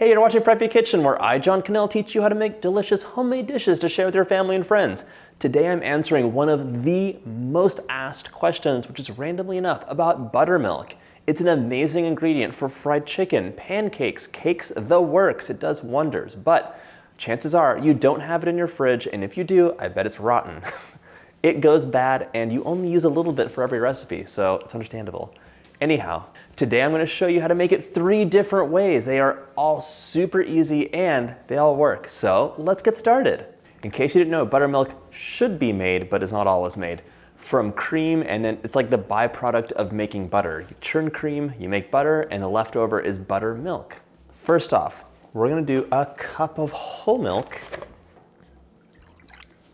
Hey, you're watching Preppy Kitchen, where I, John Kanell, teach you how to make delicious homemade dishes to share with your family and friends. Today I'm answering one of the most asked questions, which is randomly enough, about buttermilk. It's an amazing ingredient for fried chicken, pancakes, cakes, the works. It does wonders, but chances are you don't have it in your fridge, and if you do, I bet it's rotten. it goes bad, and you only use a little bit for every recipe, so it's understandable. Anyhow, today I'm gonna show you how to make it three different ways. They are all super easy and they all work. So let's get started. In case you didn't know, buttermilk should be made, but is not always made from cream and then it's like the byproduct of making butter. You churn cream, you make butter, and the leftover is buttermilk. First off, we're gonna do a cup of whole milk.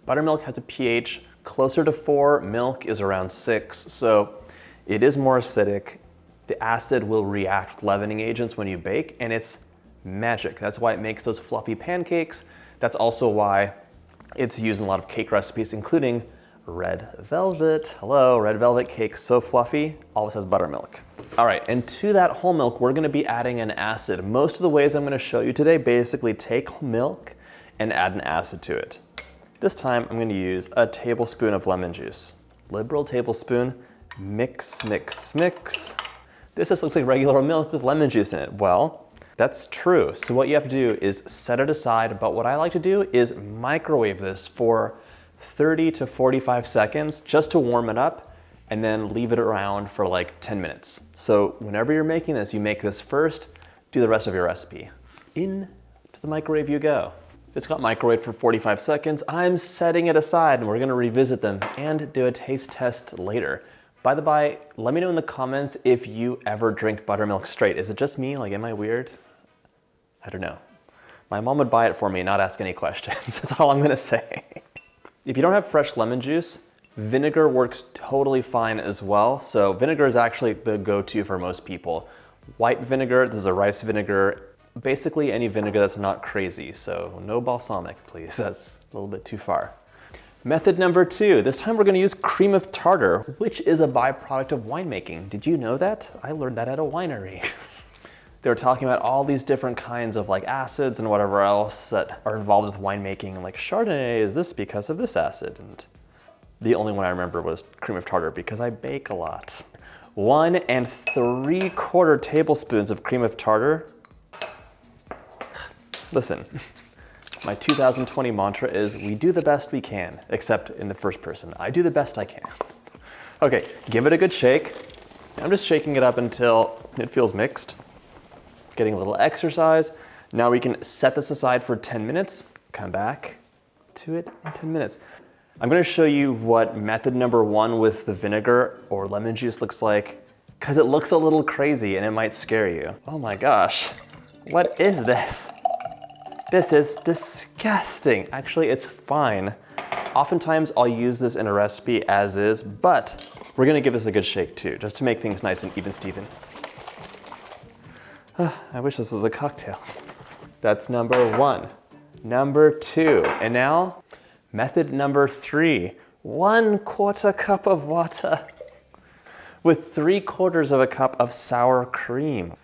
Buttermilk has a pH closer to four, milk is around six, so it is more acidic. The acid will react with leavening agents when you bake and it's magic. That's why it makes those fluffy pancakes. That's also why it's used in a lot of cake recipes, including red velvet. Hello, red velvet cake, so fluffy, always has buttermilk. All right, and to that whole milk, we're gonna be adding an acid. Most of the ways I'm gonna show you today basically take milk and add an acid to it. This time, I'm gonna use a tablespoon of lemon juice. Liberal tablespoon, mix, mix, mix. This just looks like regular milk with lemon juice in it. Well, that's true. So what you have to do is set it aside, but what I like to do is microwave this for 30 to 45 seconds just to warm it up and then leave it around for like 10 minutes. So whenever you're making this, you make this first, do the rest of your recipe. In to the microwave you go. It's got microwaved for 45 seconds. I'm setting it aside and we're gonna revisit them and do a taste test later. By the by, let me know in the comments if you ever drink buttermilk straight. Is it just me? Like, am I weird? I don't know. My mom would buy it for me not ask any questions. That's all I'm gonna say. if you don't have fresh lemon juice, vinegar works totally fine as well. So vinegar is actually the go-to for most people. White vinegar, this is a rice vinegar, basically any vinegar that's not crazy. So no balsamic, please. That's a little bit too far. Method number two, this time we're gonna use cream of tartar, which is a byproduct of winemaking. Did you know that? I learned that at a winery. they were talking about all these different kinds of like acids and whatever else that are involved with winemaking. Like Chardonnay is this because of this acid. And the only one I remember was cream of tartar because I bake a lot. One and three quarter tablespoons of cream of tartar. Listen, my 2020 mantra is we do the best we can, except in the first person. I do the best I can. Okay, give it a good shake. I'm just shaking it up until it feels mixed. Getting a little exercise. Now we can set this aside for 10 minutes, come back to it in 10 minutes. I'm gonna show you what method number one with the vinegar or lemon juice looks like, because it looks a little crazy and it might scare you. Oh my gosh, what is this? This is disgusting. Actually, it's fine. Oftentimes I'll use this in a recipe as is, but we're gonna give this a good shake too, just to make things nice and even Steven. Ah, I wish this was a cocktail. That's number one. Number two, and now method number three, one quarter cup of water with three quarters of a cup of sour cream.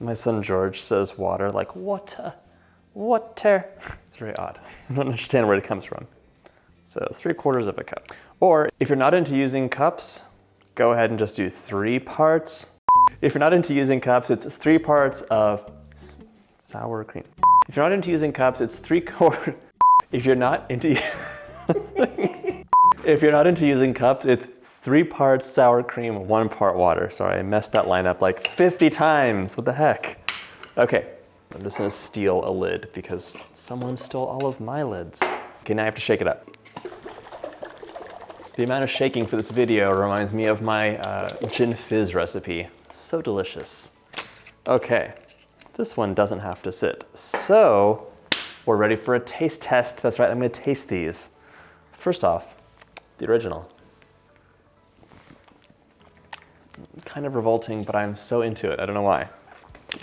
My son George says water like water water. It's very odd. I don't understand where it comes from. So three quarters of a cup. Or if you're not into using cups, go ahead and just do three parts. If you're not into using cups, it's three parts of sour cream. If you're not into using cups, it's three quarters. If you're not into, if you're not into using cups, it's three parts sour cream, one part water. Sorry, I messed that line up like 50 times. What the heck? Okay, I'm just gonna steal a lid because someone stole all of my lids. Okay, now I have to shake it up. The amount of shaking for this video reminds me of my uh, gin fizz recipe. So delicious. Okay, this one doesn't have to sit. So, we're ready for a taste test. That's right, I'm gonna taste these. First off, the original. Kind of revolting, but I'm so into it, I don't know why.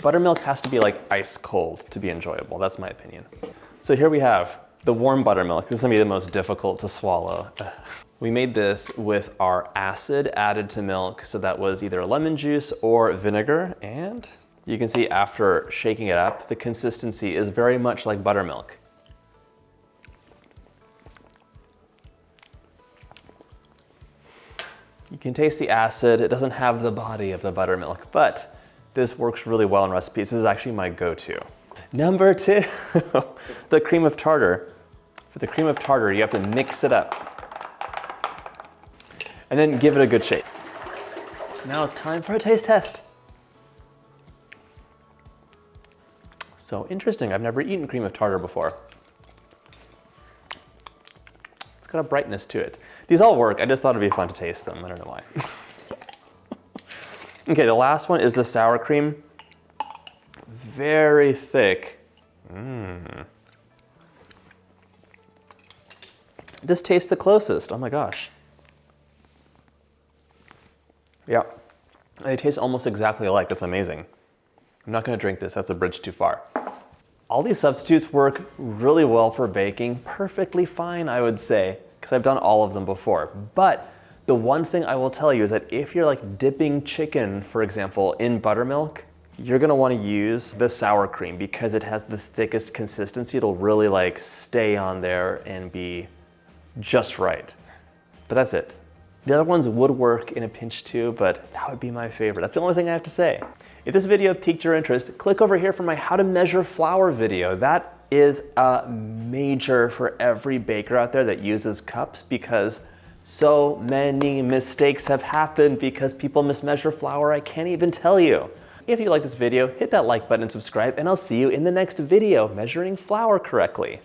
Buttermilk has to be like ice cold to be enjoyable. That's my opinion. So here we have the warm buttermilk. This is gonna be the most difficult to swallow. We made this with our acid added to milk. So that was either lemon juice or vinegar. And You can see after shaking it up, the consistency is very much like buttermilk. You can taste the acid. It doesn't have the body of the buttermilk, but this works really well in recipes. This is actually my go-to. Number two, the cream of tartar. For the cream of tartar, you have to mix it up and then give it a good shake. Now it's time for a taste test. So interesting, I've never eaten cream of tartar before. It's got a brightness to it. These all work, I just thought it'd be fun to taste them, I don't know why. okay, the last one is the sour cream. Very thick. Mmm. This tastes the closest, oh my gosh. Yeah, they taste almost exactly alike, that's amazing. I'm not gonna drink this, that's a bridge too far. All these substitutes work really well for baking, perfectly fine, I would say because I've done all of them before. But the one thing I will tell you is that if you're like dipping chicken, for example, in buttermilk, you're gonna wanna use the sour cream because it has the thickest consistency. It'll really like stay on there and be just right. But that's it. The other ones would work in a pinch too, but that would be my favorite. That's the only thing I have to say. If this video piqued your interest, click over here for my how to measure flour video. That is a major for every baker out there that uses cups because so many mistakes have happened because people mismeasure flour, I can't even tell you. If you like this video, hit that like button and subscribe, and I'll see you in the next video measuring flour correctly.